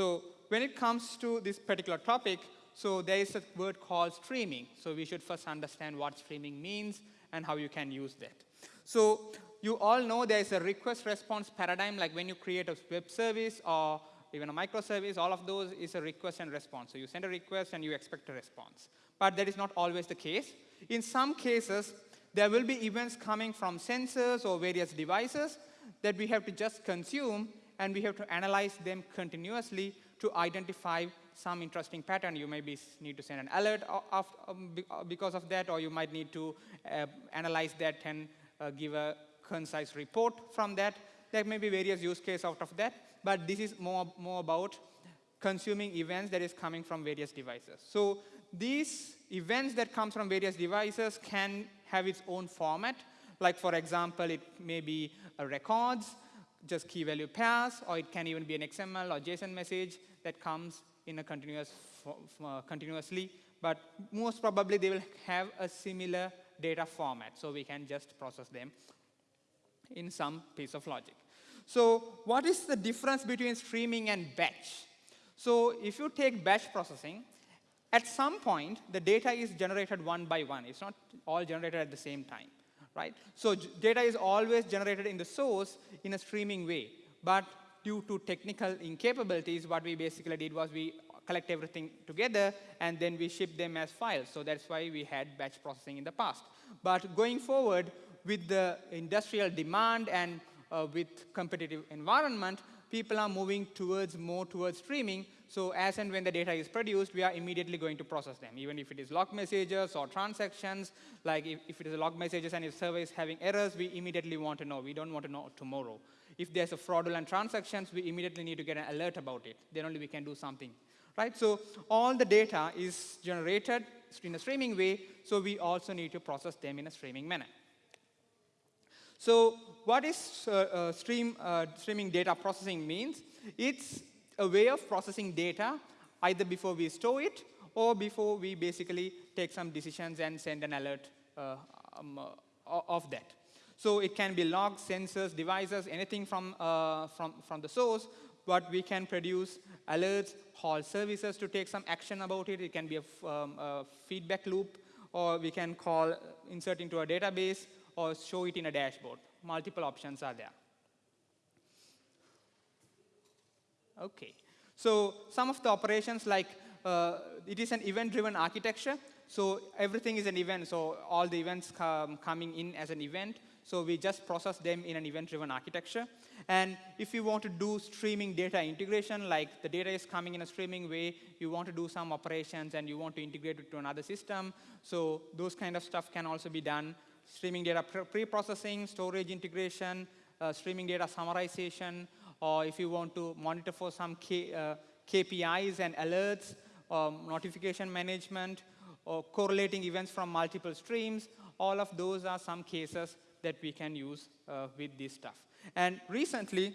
So when it comes to this particular topic, so there is a word called streaming. So we should first understand what streaming means and how you can use that. So you all know there is a request response paradigm, like when you create a web service or even a microservice, all of those is a request and response. So you send a request and you expect a response. But that is not always the case. In some cases, there will be events coming from sensors or various devices that we have to just consume and we have to analyze them continuously to identify some interesting pattern. You maybe need to send an alert of, um, uh, because of that, or you might need to uh, analyze that and uh, give a concise report from that. There may be various use cases out of that, but this is more, more about consuming events that is coming from various devices. So these events that comes from various devices can have its own format. Like for example, it may be records, just key value pairs, or it can even be an XML or JSON message that comes in a continuous, uh, continuously. But most probably they will have a similar data format, so we can just process them in some piece of logic. So what is the difference between streaming and batch? So if you take batch processing, at some point, the data is generated one by one. It's not all generated at the same time, right? So data is always generated in the source in a streaming way. But due to technical incapabilities, what we basically did was we collect everything together and then we ship them as files. So that's why we had batch processing in the past. But going forward, with the industrial demand and uh, with competitive environment, people are moving towards more towards streaming. So as and when the data is produced, we are immediately going to process them, even if it is log messages or transactions. Like if, if it is log messages and if server is having errors, we immediately want to know. We don't want to know tomorrow. If there's a fraudulent transactions, we immediately need to get an alert about it. Then only we can do something. Right? So all the data is generated in a streaming way, so we also need to process them in a streaming manner. So what is uh, uh, stream, uh, streaming data processing means? It's a way of processing data either before we store it or before we basically take some decisions and send an alert uh, um, uh, of that. So it can be logs, sensors, devices, anything from, uh, from, from the source, but we can produce alerts, call services to take some action about it. It can be a, um, a feedback loop, or we can call, insert into a database, or show it in a dashboard. Multiple options are there. Okay. So some of the operations like uh, it is an event-driven architecture. So everything is an event. So all the events come coming in as an event. So we just process them in an event-driven architecture. And if you want to do streaming data integration, like the data is coming in a streaming way, you want to do some operations and you want to integrate it to another system. So those kind of stuff can also be done streaming data pre-processing, storage integration, uh, streaming data summarization, or if you want to monitor for some K, uh, KPIs and alerts, um, notification management, or correlating events from multiple streams, all of those are some cases that we can use uh, with this stuff. And recently,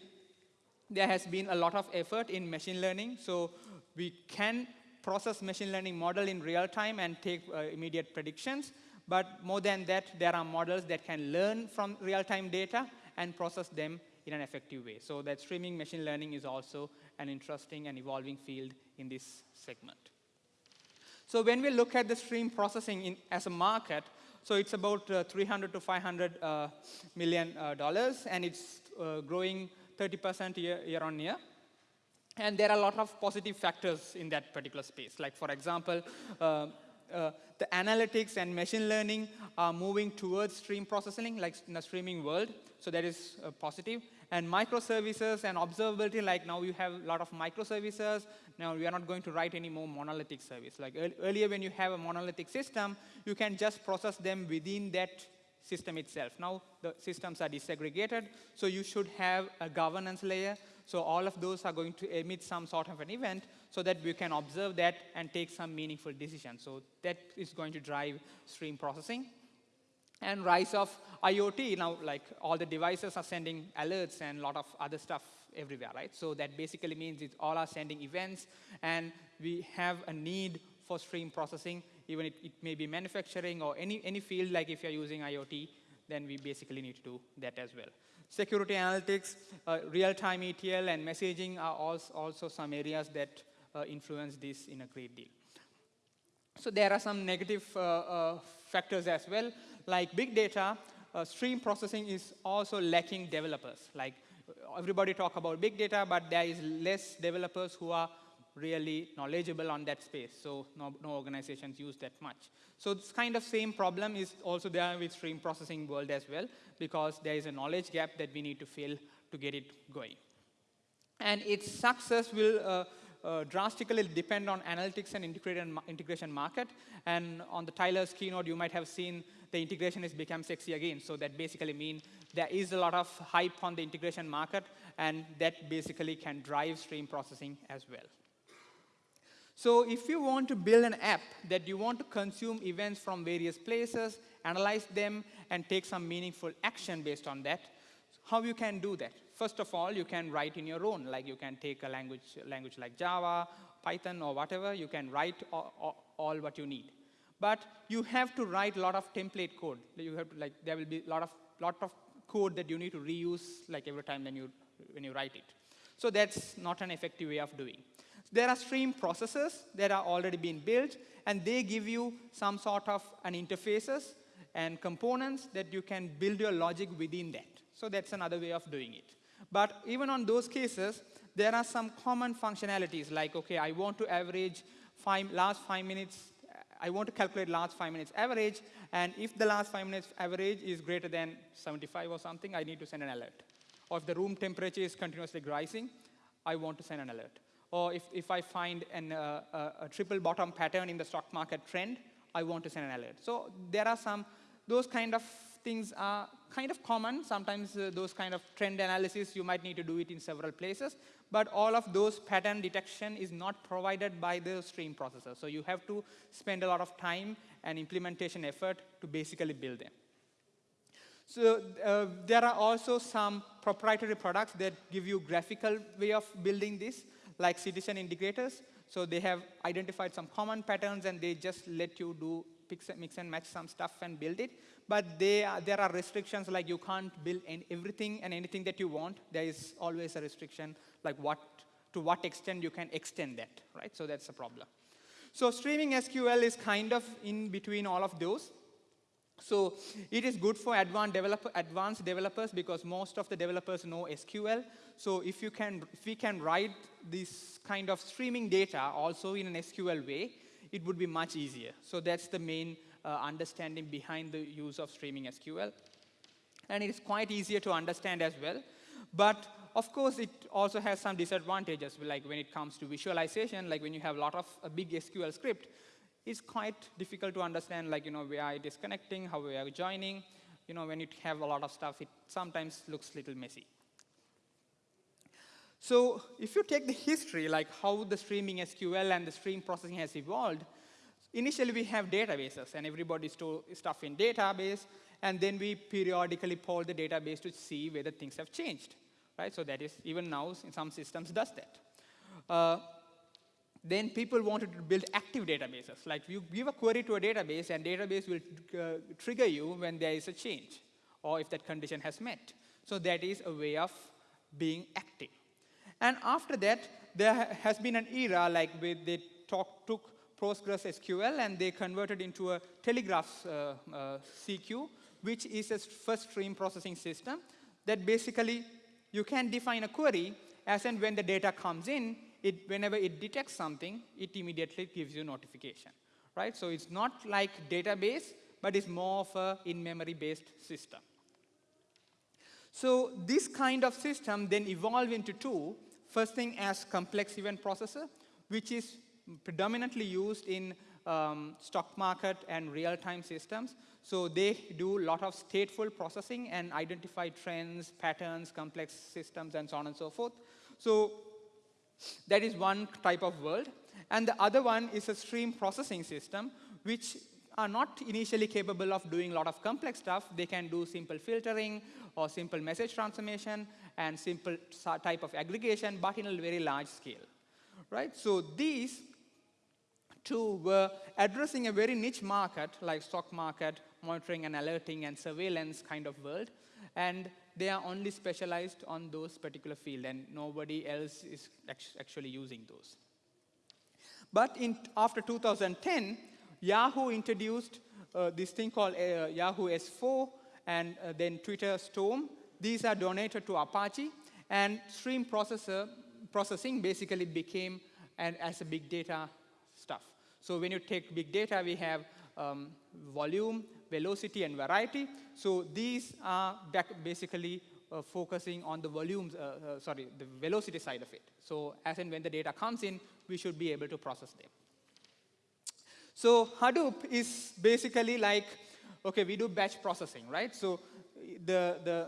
there has been a lot of effort in machine learning, so we can process machine learning model in real time and take uh, immediate predictions. But more than that, there are models that can learn from real-time data and process them in an effective way. So that streaming machine learning is also an interesting and evolving field in this segment. So when we look at the stream processing in, as a market, so it's about uh, 300 to 500 uh, million uh, dollars, and it's uh, growing 30% year, year on year. And there are a lot of positive factors in that particular space. Like for example, uh, the analytics and machine learning are moving towards stream processing, like in the streaming world. So that is uh, positive. And microservices and observability, like now you have a lot of microservices. Now we are not going to write any more monolithic service. Like earlier when you have a monolithic system, you can just process them within that system itself. Now the systems are disaggregated, so you should have a governance layer. So all of those are going to emit some sort of an event so that we can observe that and take some meaningful decisions. So that is going to drive stream processing. And rise of IoT, now like all the devices are sending alerts and a lot of other stuff everywhere, right? So that basically means it all are sending events and we have a need for stream processing, even it, it may be manufacturing or any, any field like if you're using IoT, then we basically need to do that as well. Security analytics, uh, real-time ETL, and messaging are also also some areas that influence this in a great deal. So there are some negative uh, uh, factors as well, like big data, uh, stream processing is also lacking developers. Like everybody talk about big data, but there is less developers who are really knowledgeable on that space. So no, no organizations use that much. So this kind of same problem is also there with stream processing world as well, because there is a knowledge gap that we need to fill to get it going. And its success will uh, uh, drastically depend on analytics and integration market. And on the Tyler's keynote, you might have seen the integration has become sexy again. So that basically means there is a lot of hype on the integration market, and that basically can drive stream processing as well. So if you want to build an app that you want to consume events from various places, analyze them, and take some meaningful action based on that, how you can do that? First of all, you can write in your own, like you can take a language, language like Java, Python, or whatever, you can write all, all, all what you need. But you have to write a lot of template code. You have to, like, there will be a lot of, lot of code that you need to reuse like every time when you, when you write it. So that's not an effective way of doing. There are stream processors that are already being built, and they give you some sort of an interfaces and components that you can build your logic within that. So that's another way of doing it. But even on those cases, there are some common functionalities like, okay, I want to average five, last five minutes, I want to calculate last five minutes average, and if the last five minutes average is greater than 75 or something, I need to send an alert. Or if the room temperature is continuously rising, I want to send an alert or if, if I find an, uh, a, a triple bottom pattern in the stock market trend, I want to send an alert. So there are some, those kind of things are kind of common. Sometimes uh, those kind of trend analysis, you might need to do it in several places. But all of those pattern detection is not provided by the stream processor. So you have to spend a lot of time and implementation effort to basically build them. So uh, there are also some proprietary products that give you graphical way of building this like citizen integrators. So they have identified some common patterns and they just let you do mix and match some stuff and build it. But are, there are restrictions like you can't build everything and anything that you want. There is always a restriction like what, to what extent you can extend that, right? So that's a problem. So streaming SQL is kind of in between all of those. So it is good for advanced, developer, advanced developers because most of the developers know SQL. So if, you can, if we can write this kind of streaming data also in an SQL way, it would be much easier. So that's the main uh, understanding behind the use of streaming SQL. And it is quite easier to understand as well. But of course, it also has some disadvantages, like when it comes to visualization, like when you have a lot of a big SQL script, it's quite difficult to understand, like, you know, where it is connecting, how we are joining. You know, when you have a lot of stuff, it sometimes looks a little messy. So if you take the history, like how the streaming SQL and the stream processing has evolved, initially we have databases, and everybody store stuff in database, and then we periodically poll the database to see whether things have changed, right? So that is, even now, in some systems does that. Uh, then people wanted to build active databases. Like you give a query to a database, and database will uh, trigger you when there is a change, or if that condition has met. So that is a way of being active. And after that, there has been an era like where they talk, took PostgreSQL and they converted into a Telegraph uh, uh, CQ, which is a first stream processing system that basically you can define a query as and when the data comes in, it, whenever it detects something, it immediately gives you notification, right? So it's not like database, but it's more of a in-memory based system. So this kind of system then evolved into two. First thing as complex event processor, which is predominantly used in um, stock market and real-time systems. So they do a lot of stateful processing and identify trends, patterns, complex systems, and so on and so forth. So that is one type of world. And the other one is a stream processing system, which are not initially capable of doing a lot of complex stuff. They can do simple filtering or simple message transformation and simple type of aggregation, but in a very large scale. Right? So these two were addressing a very niche market like stock market, monitoring and alerting and surveillance kind of world. And they are only specialized on those particular field and nobody else is actually using those. But in, after 2010, Yahoo introduced uh, this thing called uh, Yahoo S4 and uh, then Twitter Storm. These are donated to Apache and stream processor processing basically became an, as a big data stuff. So when you take big data, we have um, volume, velocity, and variety. So these are basically uh, focusing on the volumes, uh, uh, sorry, the velocity side of it. So as and when the data comes in, we should be able to process them. So Hadoop is basically like, okay, we do batch processing, right? So the, the,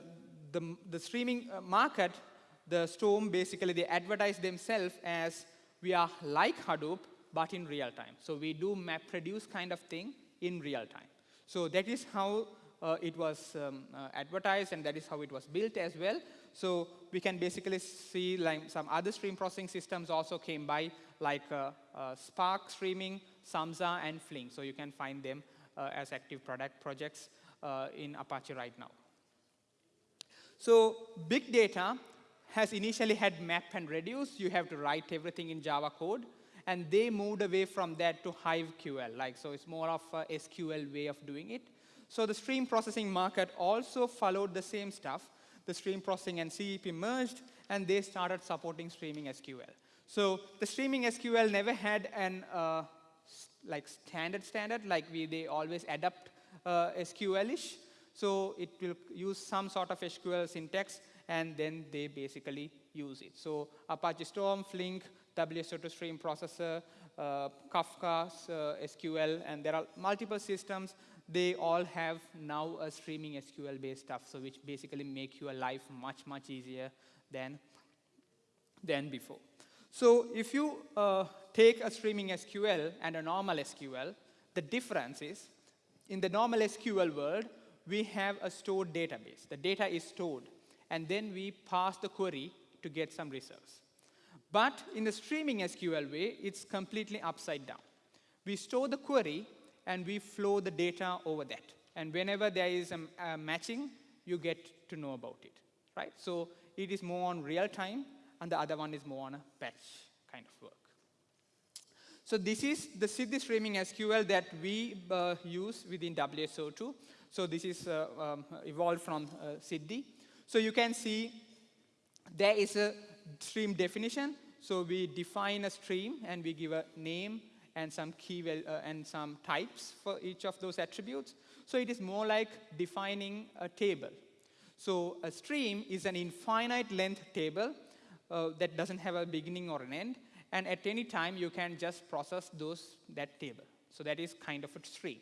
the, the streaming uh, market, the Storm, basically they advertise themselves as we are like Hadoop, but in real time. So we do MapReduce kind of thing in real time. So that is how uh, it was um, uh, advertised and that is how it was built as well. So we can basically see like some other stream processing systems also came by like uh, uh Spark streaming, Samza and Flink. So you can find them uh, as active product projects in Apache right now. So big data has initially had map and reduce. You have to write everything in Java code. And they moved away from that to HiveQL. Like, so it's more of a SQL way of doing it. So the stream processing market also followed the same stuff. The stream processing and CEP merged, and they started supporting streaming SQL. So the streaming SQL never had an uh, like standard standard, like we, they always adapt uh, SQL-ish. So it will use some sort of SQL syntax, and then they basically use it. So Apache Storm, Flink, WSO2 stream processor, uh, Kafka, uh, SQL, and there are multiple systems they all have now a streaming SQL-based stuff, so which basically make your life much, much easier than, than before. So if you uh, take a streaming SQL and a normal SQL, the difference is, in the normal SQL world, we have a stored database. The data is stored, and then we pass the query to get some results. But in the streaming SQL way, it's completely upside down. We store the query, and we flow the data over that. And whenever there is a, a matching, you get to know about it, right? So it is more on real time, and the other one is more on a batch kind of work. So this is the Siddhi streaming SQL that we uh, use within WSO2. So this is uh, um, evolved from uh, Siddhi. So you can see there is a stream definition. So we define a stream and we give a name and some key uh, and some types for each of those attributes. So it is more like defining a table. So a stream is an infinite length table uh, that doesn't have a beginning or an end. And at any time, you can just process those, that table. So that is kind of a stream.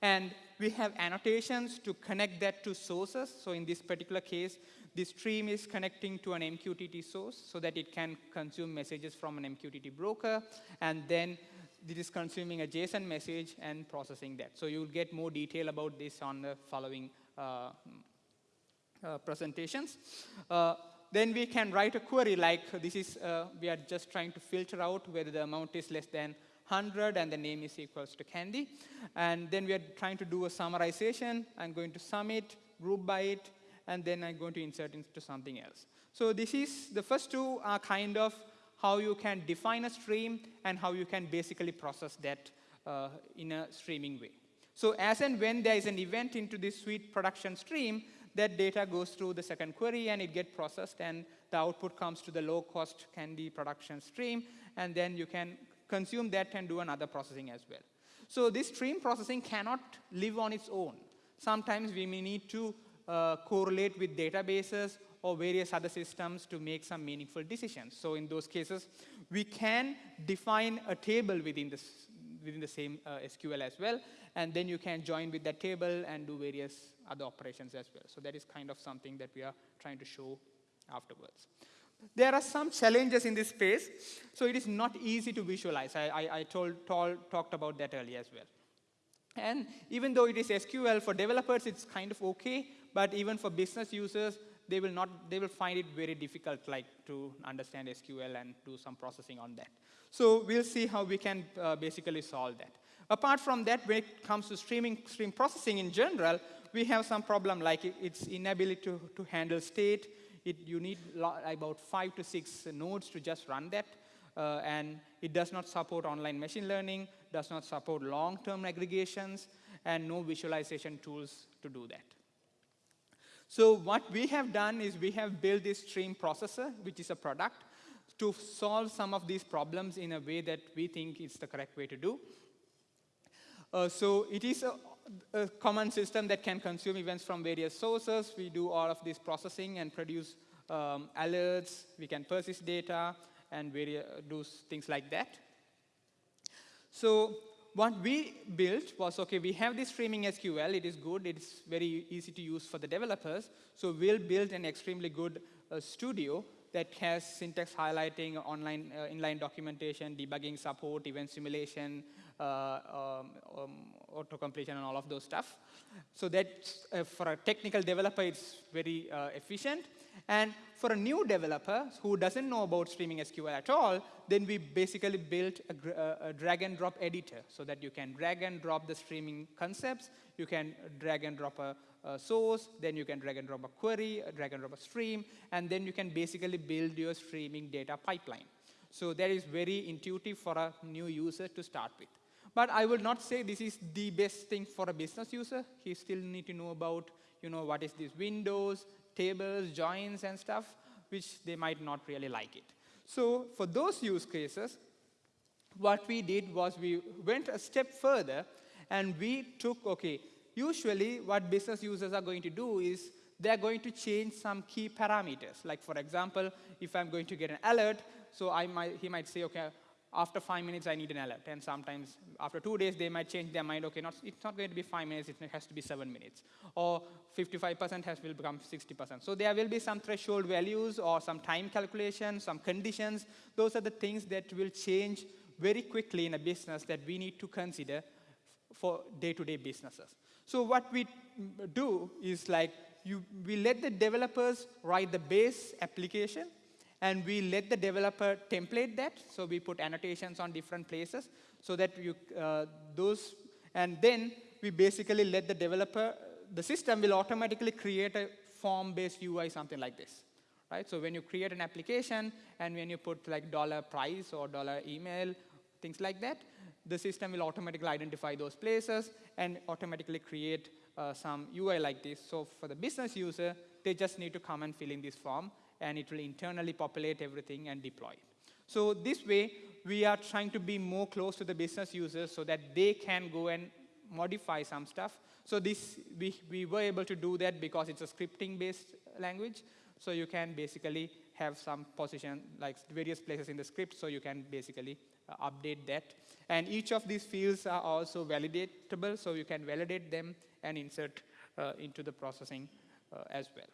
And we have annotations to connect that to sources. So in this particular case, the stream is connecting to an MQTT source so that it can consume messages from an MQTT broker. And then it is consuming a JSON message and processing that. So you'll get more detail about this on the following uh, uh, presentations. Uh, then we can write a query like this is, uh, we are just trying to filter out whether the amount is less than 100 and the name is equals to candy. And then we are trying to do a summarization. I'm going to sum it, group by it, and then I'm going to insert into something else. So this is, the first two are kind of how you can define a stream and how you can basically process that uh, in a streaming way. So as and when there is an event into this sweet production stream, that data goes through the second query and it gets processed and the output comes to the low cost candy production stream and then you can consume that and do another processing as well. So this stream processing cannot live on its own. Sometimes we may need to uh, correlate with databases or various other systems to make some meaningful decisions. So in those cases, we can define a table within, this, within the same uh, SQL as well, and then you can join with that table and do various other operations as well. So that is kind of something that we are trying to show afterwards. There are some challenges in this space, so it is not easy to visualize. I, I, I told, told, talked about that earlier as well. And even though it is SQL, for developers it's kind of okay, but even for business users, they will not, they will find it very difficult like to understand SQL and do some processing on that. So we'll see how we can uh, basically solve that. Apart from that, when it comes to streaming, stream processing in general, we have some problem like its inability to, to handle state. It, you need about five to six nodes to just run that. Uh, and it does not support online machine learning, does not support long-term aggregations, and no visualization tools to do that. So what we have done is we have built this stream processor, which is a product, to solve some of these problems in a way that we think is the correct way to do. Uh, so it is a, a, common system that can consume events from various sources. We do all of this processing and produce um, alerts. We can persist data and various, do things like that. So what we built was, okay, we have this streaming SQL. It is good. It's very easy to use for the developers. So we'll build an extremely good uh, studio that has syntax highlighting, online uh, inline documentation, debugging support, event simulation, uh, um, um, auto completion, and all of those stuff. So that uh, for a technical developer, it's very uh, efficient. And for a new developer who doesn't know about streaming SQL at all, then we basically built a, a, drag and drop editor so that you can drag and drop the streaming concepts, you can drag and drop a, a source, then you can drag and drop a query, drag and drop a stream, and then you can basically build your streaming data pipeline. So that is very intuitive for a new user to start with. But I will not say this is the best thing for a business user. He still need to know about, you know, what is this Windows, tables, joins, and stuff, which they might not really like it. So for those use cases, what we did was we went a step further and we took, okay, usually what business users are going to do is they're going to change some key parameters. Like for example, if I'm going to get an alert, so I might, he might say, okay, after five minutes, I need an alert. And sometimes after two days, they might change their mind. Okay, not, it's not going to be five minutes, it has to be seven minutes. Or 55% has will become 60%. So there will be some threshold values or some time calculation, some conditions. Those are the things that will change very quickly in a business that we need to consider for day-to-day -day businesses. So what we do is like, you, we let the developers write the base application, and we let the developer template that. So we put annotations on different places so that you, uh, those, and then we basically let the developer, the system will automatically create a form-based UI, something like this. Right? So when you create an application and when you put like dollar price or dollar email, things like that, the system will automatically identify those places and automatically create uh, some UI like this. So for the business user, they just need to come and fill in this form and it will internally populate everything and deploy So this way, we are trying to be more close to the business users so that they can go and modify some stuff. So this, we, we were able to do that because it's a scripting-based language. So you can basically have some position, like various places in the script, so you can basically uh, update that. And each of these fields are also validatable, so you can validate them and insert uh, into the processing uh, as well.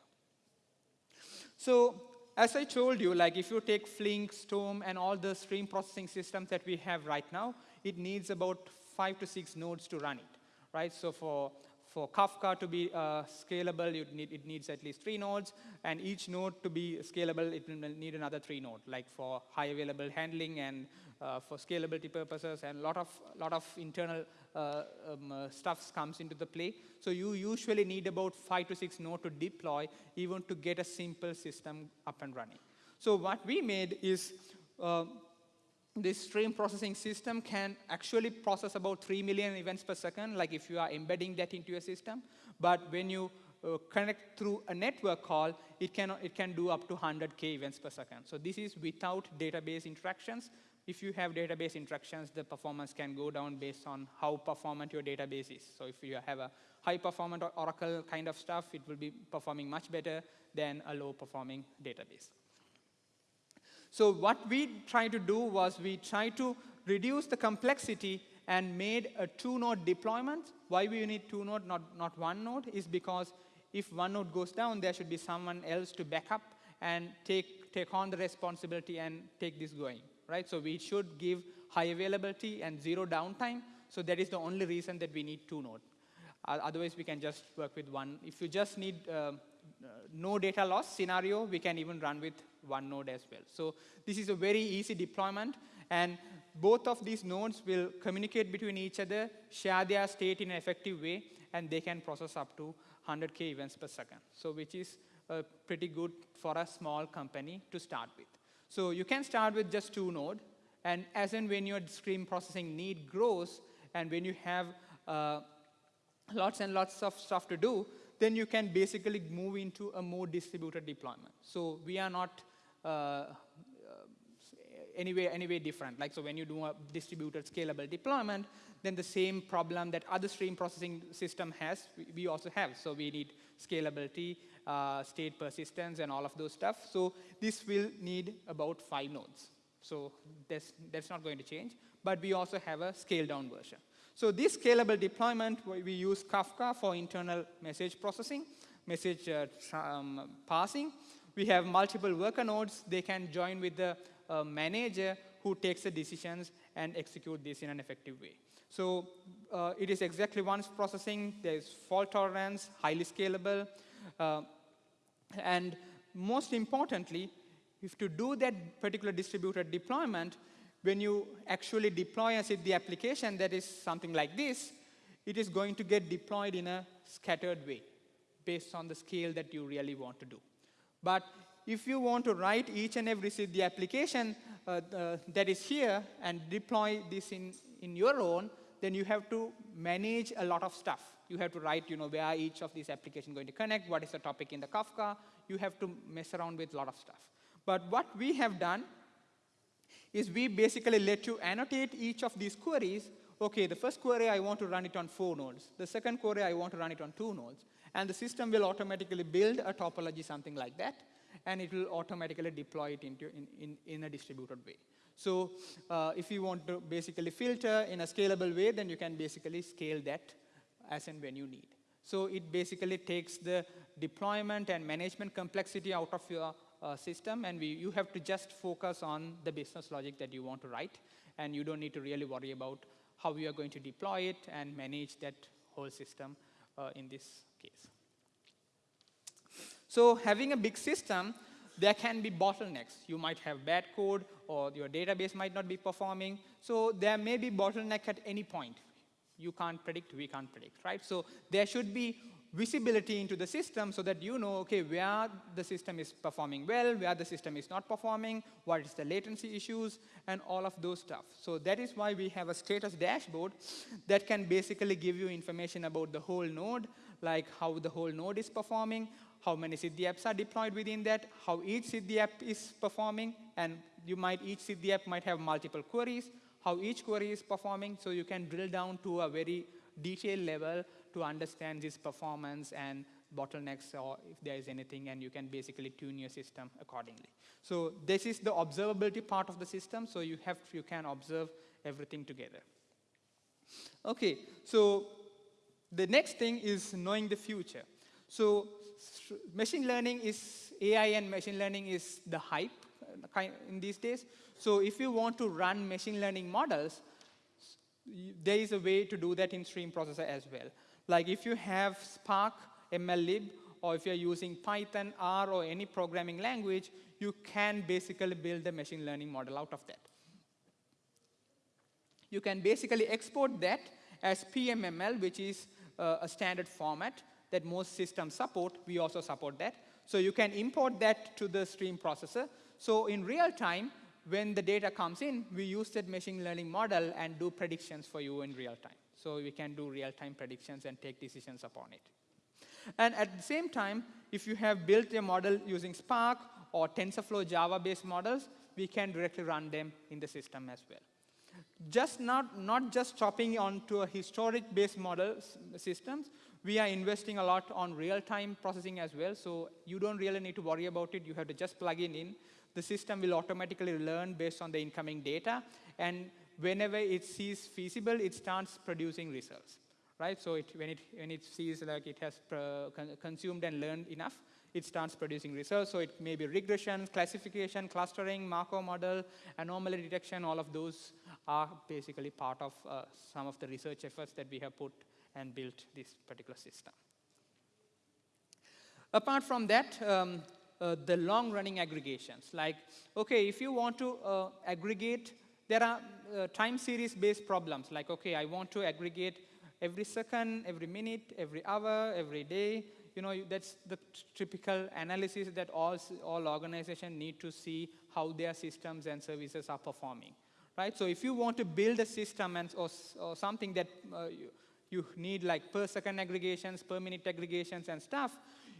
So as I told you, like if you take Flink, Storm, and all the stream processing systems that we have right now, it needs about five to six nodes to run it, right? So for for Kafka to be uh, scalable, need, it needs at least three nodes, and each node to be scalable, it will need another three nodes, like for high available handling and uh, for scalability purposes, and a lot of, lot of internal uh, um, uh, stuff comes into the play. So you usually need about five to six nodes to deploy, even to get a simple system up and running. So what we made is uh, this stream processing system can actually process about 3 million events per second, like if you are embedding that into your system. But when you uh, connect through a network call, it can, it can do up to 100K events per second. So this is without database interactions. If you have database interactions, the performance can go down based on how performant your database is. So if you have a high performant Oracle kind of stuff, it will be performing much better than a low performing database. So what we tried to do was we tried to reduce the complexity and made a two-node deployment. Why we need two node, not, not one node, is because if one node goes down, there should be someone else to back up and take, take on the responsibility and take this going, right? So we should give high availability and zero downtime. So that is the only reason that we need two node. otherwise, we can just work with one. If you just need uh, no data loss scenario, we can even run with one node as well. So this is a very easy deployment. And both of these nodes will communicate between each other, share their state in an effective way, and they can process up to 100K events per second. So which is uh, pretty good for a small company to start with. So you can start with just two node, and as and when your stream processing need grows, and when you have uh, lots and lots of stuff to do, then you can basically move into a more distributed deployment. So we are not uh, anyway, anyway different. Like, so when you do a distributed scalable deployment, then the same problem that other stream processing system has, we, also have. So we need scalability, uh, state persistence, and all of those stuff. So this will need about five nodes. So that's, that's not going to change. But we also have a scaled down version. So this scalable deployment, we use Kafka for internal message processing, message uh, um, passing. We have multiple worker nodes. They can join with the a manager who takes the decisions and execute this in an effective way. So uh, it is exactly once processing, there's fault tolerance, highly scalable, uh, and most importantly, if to do that particular distributed deployment, when you actually deploy a the application that is something like this, it is going to get deployed in a scattered way based on the scale that you really want to do. But if you want to write each and every the application uh, uh, that is here and deploy this in, in your own, then you have to manage a lot of stuff. You have to write, you know, where each of these applications going to connect, what is the topic in the Kafka. You have to mess around with a lot of stuff. But what we have done is we basically let you annotate each of these queries. OK, the first query, I want to run it on four nodes. The second query, I want to run it on two nodes. And the system will automatically build a topology, something like that and it will automatically deploy it into in, in, in a distributed way. So uh, if you want to basically filter in a scalable way, then you can basically scale that as and when you need. So it basically takes the deployment and management complexity out of your uh, system, and we, you have to just focus on the business logic that you want to write, and you don't need to really worry about how you are going to deploy it and manage that whole system uh, in this case. So having a big system, there can be bottlenecks. You might have bad code, or your database might not be performing. So there may be bottleneck at any point. You can't predict, we can't predict, right? So there should be visibility into the system so that you know, okay, where the system is performing well, where the system is not performing, what is the latency issues, and all of those stuff. So that is why we have a status dashboard that can basically give you information about the whole node, like how the whole node is performing, how many Siddhi apps are deployed within that, how each Siddhi app is performing, and you might, each Siddhi app might have multiple queries, how each query is performing, so you can drill down to a very detailed level to understand this performance and bottlenecks or if there is anything, and you can basically tune your system accordingly. So this is the observability part of the system, so you, have, you can observe everything together. Okay, so the next thing is knowing the future. So machine learning is, AI and machine learning is the hype uh, in these days. So if you want to run machine learning models, there is a way to do that in stream processor as well. Like if you have Spark, MLlib, or if you're using Python, R, or any programming language, you can basically build a machine learning model out of that. You can basically export that as PMML, which is uh, a standard format that most systems support, we also support that. So you can import that to the stream processor. So in real time, when the data comes in, we use that machine learning model and do predictions for you in real time. So we can do real-time predictions and take decisions upon it. And at the same time, if you have built a model using Spark or TensorFlow Java-based models, we can directly run them in the system as well. Just not, not just chopping onto a historic-based model systems, we are investing a lot on real-time processing as well, so you don't really need to worry about it. You have to just plug it in. The system will automatically learn based on the incoming data, and whenever it sees feasible, it starts producing results, right? So it, when, it, when it sees like it has con consumed and learned enough, it starts producing results. So it may be regression, classification, clustering, Markov model, anomaly detection, all of those are basically part of uh, some of the research efforts that we have put and built this particular system. Apart from that, um, uh, the long-running aggregations, like, okay, if you want to uh, aggregate, there are uh, time series-based problems, like, okay, I want to aggregate every second, every minute, every hour, every day. You know, that's the typical analysis that all, all organizations need to see how their systems and services are performing, right? So if you want to build a system and, or, or something that uh, you, you need like per second aggregations, per minute aggregations and stuff,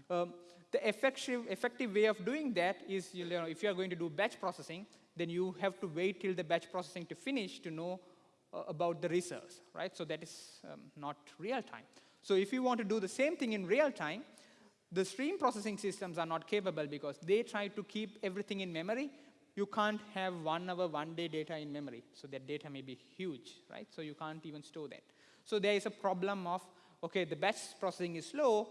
um, the effective, effective way of doing that is, you know, if you are going to do batch processing, then you have to wait till the batch processing to finish to know uh, about the results, right? So that is um, not real time. So if you want to do the same thing in real time, the stream processing systems are not capable because they try to keep everything in memory. You can't have one hour, one day data in memory. So that data may be huge, right? So you can't even store that. So there is a problem of, okay, the batch processing is slow,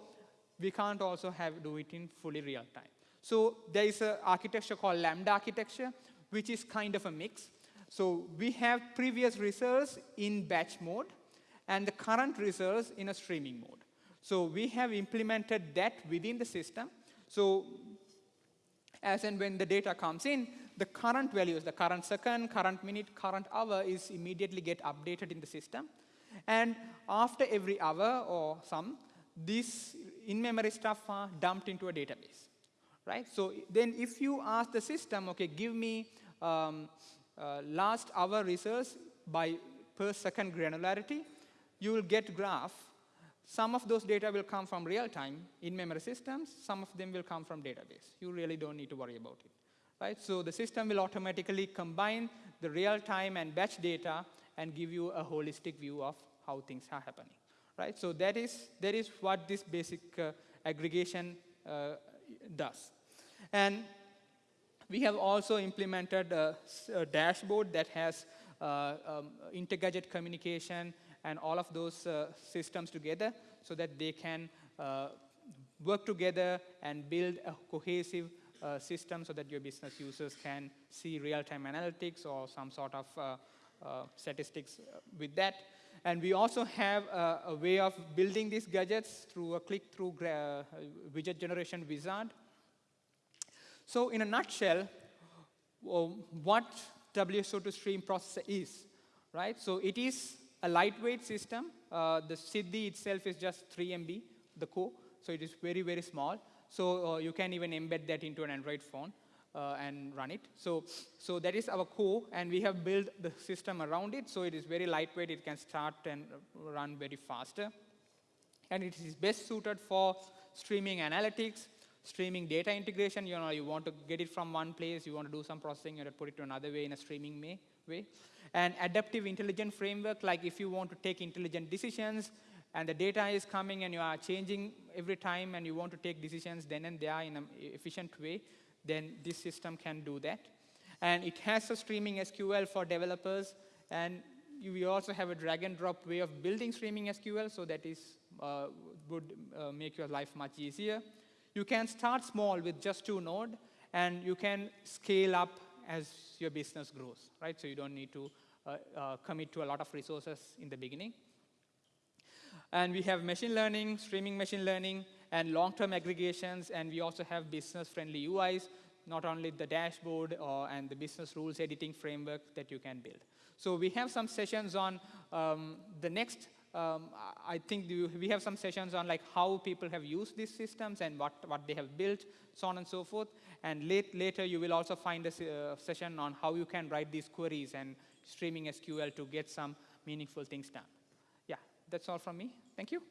we can't also have do it in fully real time. So there is an architecture called Lambda architecture, which is kind of a mix. So we have previous results in batch mode and the current results in a streaming mode. So we have implemented that within the system. So as and when the data comes in, the current values, the current second, current minute, current hour is immediately get updated in the system. And after every hour or some, this in-memory stuff are dumped into a database, right? So then if you ask the system, okay, give me um, uh, last hour results by per second granularity, you will get graph. Some of those data will come from real-time in-memory systems. Some of them will come from database. You really don't need to worry about it. Right? So the system will automatically combine the real-time and batch data and give you a holistic view of how things are happening. Right? So that is, that is what this basic uh, aggregation uh, does. And we have also implemented a, a dashboard that has uh, um, inter-gadget communication and all of those uh, systems together so that they can uh, work together and build a cohesive uh, system so that your business users can see real-time analytics or some sort of uh, uh, statistics with that. And we also have a, a, way of building these gadgets through a click-through widget generation wizard so in a nutshell, what WSO2 stream processor is, right? So it is a lightweight system. Uh, the Siddhi itself is just 3 MB, the core. So it is very, very small. So uh, you can even embed that into an Android phone uh, and run it. So, so that is our core, and we have built the system around it. So it is very lightweight. It can start and run very faster. And it is best suited for streaming analytics, streaming data integration, you know, you want to get it from one place, you want to do some processing, you want to put it to another way in a streaming way. way. And adaptive intelligent framework, like if you want to take intelligent decisions, and the data is coming and you are changing every time and you want to take decisions then and there in an efficient way, then this system can do that. And it has a streaming SQL for developers, and we also have a drag and drop way of building streaming SQL, so that is uh, would uh, make your life much easier. You can start small with just two node, and you can scale up as your business grows, right? So you don't need to uh, uh, commit to a lot of resources in the beginning. And we have machine learning, streaming machine learning, and long-term aggregations, and we also have business-friendly UIs, not only the dashboard or, and the business rules editing framework that you can build. So we have some sessions on um, the next um, I think we have some sessions on like how people have used these systems and what, what they have built, so on and so forth. And late, later you will also find a uh, session on how you can write these queries and streaming SQL to get some meaningful things done. Yeah, that's all from me. Thank you.